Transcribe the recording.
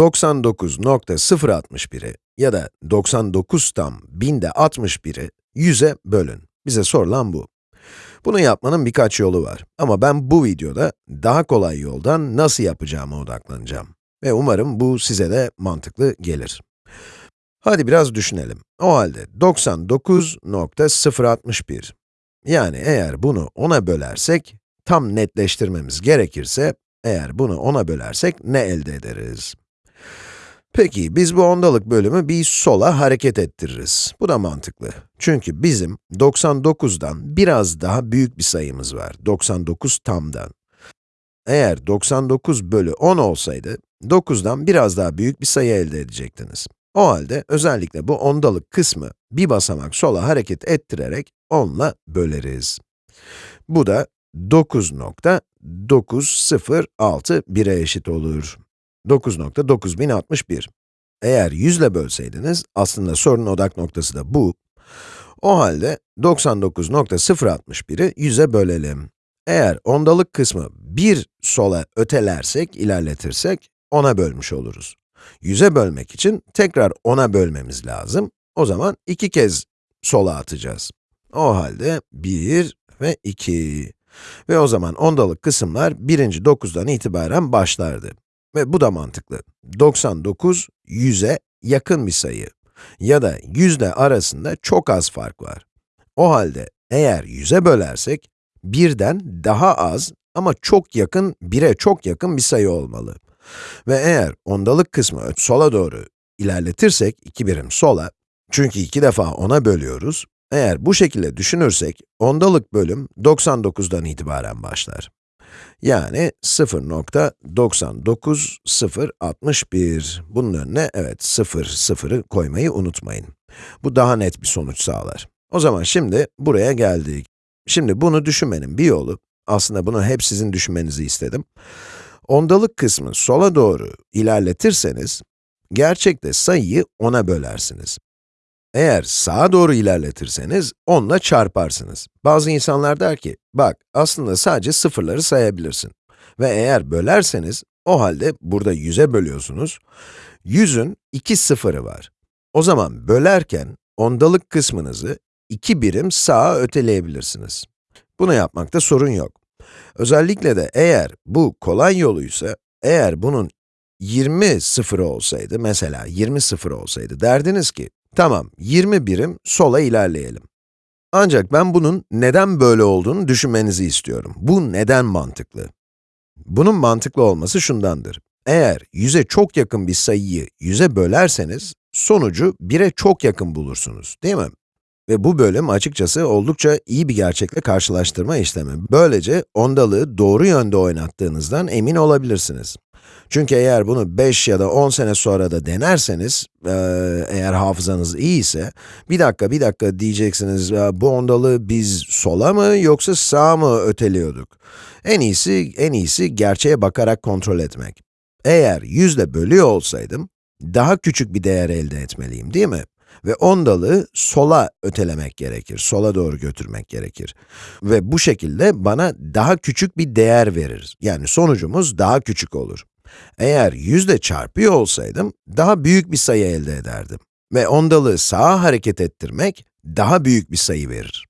99.061'i ya da 99 tam binde 61'i 100'e bölün. Bize sorulan bu. Bunu yapmanın birkaç yolu var ama ben bu videoda daha kolay yoldan nasıl yapacağıma odaklanacağım. Ve umarım bu size de mantıklı gelir. Hadi biraz düşünelim. O halde 99.061. Yani eğer bunu 10'a bölersek, tam netleştirmemiz gerekirse, eğer bunu 10'a bölersek ne elde ederiz? Peki, biz bu ondalık bölümü bir sola hareket ettiririz. Bu da mantıklı. Çünkü bizim 99'dan biraz daha büyük bir sayımız var. 99 tamdan. Eğer 99 bölü 10 olsaydı, 9'dan biraz daha büyük bir sayı elde edecektiniz. O halde özellikle bu ondalık kısmı bir basamak sola hareket ettirerek 10 ile böleriz. Bu da 9.906 1'e eşit olur. 9.9061. Eğer 100 ile bölseydiniz, aslında sorunun odak noktası da bu. O halde 99.061'i 100'e bölelim. Eğer ondalık kısmı 1 sola ötelersek, ilerletirsek, 10'a bölmüş oluruz. 100'e bölmek için tekrar 10'a bölmemiz lazım. O zaman iki kez sola atacağız. O halde 1 ve 2. Ve o zaman ondalık kısımlar birinci 9'dan itibaren başlardı. Ve bu da mantıklı. 99, 100'e yakın bir sayı. Ya da 100 ile arasında çok az fark var. O halde eğer 100'e bölersek, 1'den daha az ama çok yakın, 1'e çok yakın bir sayı olmalı. Ve eğer ondalık kısmı sola doğru ilerletirsek, 2 birim sola, çünkü iki defa ona bölüyoruz, eğer bu şekilde düşünürsek, ondalık bölüm 99'dan itibaren başlar. Yani 0.99061. Bunun önüne evet 0, 0'ı koymayı unutmayın. Bu daha net bir sonuç sağlar. O zaman şimdi buraya geldik. Şimdi bunu düşünmenin bir yolu, aslında bunu hep sizin düşünmenizi istedim. Ondalık kısmı sola doğru ilerletirseniz, gerçekte sayıyı 10'a bölersiniz. Eğer sağa doğru ilerletirseniz, 10 ile çarparsınız. Bazı insanlar der ki, bak aslında sadece sıfırları sayabilirsin. Ve eğer bölerseniz, o halde burada 100'e bölüyorsunuz. 100'ün 2 sıfırı var. O zaman bölerken, ondalık kısmınızı 2 birim sağa öteleyebilirsiniz. Bunu yapmakta sorun yok. Özellikle de eğer bu kolay yoluysa, eğer bunun 20 sıfırı olsaydı, mesela 20 sıfır olsaydı, derdiniz ki, Tamam, 20 birim sola ilerleyelim. Ancak ben bunun neden böyle olduğunu düşünmenizi istiyorum. Bu neden mantıklı? Bunun mantıklı olması şundandır. Eğer 100'e çok yakın bir sayıyı 100'e bölerseniz, sonucu 1'e çok yakın bulursunuz, değil mi? Ve bu bölüm açıkçası oldukça iyi bir gerçekle karşılaştırma işlemi. Böylece ondalığı doğru yönde oynattığınızdan emin olabilirsiniz. Çünkü eğer bunu 5 ya da 10 sene sonra da denerseniz, eğer hafızanız iyi ise, bir dakika, bir dakika diyeceksiniz, bu ondalığı biz sola mı yoksa sağa mı öteliyorduk? En iyisi, en iyisi gerçeğe bakarak kontrol etmek. Eğer 100 ile bölüyor olsaydım, daha küçük bir değer elde etmeliyim, değil mi? Ve ondalığı sola ötelemek gerekir, sola doğru götürmek gerekir. Ve bu şekilde bana daha küçük bir değer verir. Yani sonucumuz daha küçük olur. Eğer 100 ile çarpıyor olsaydım, daha büyük bir sayı elde ederdim. Ve ondalığı sağa hareket ettirmek, daha büyük bir sayı verir.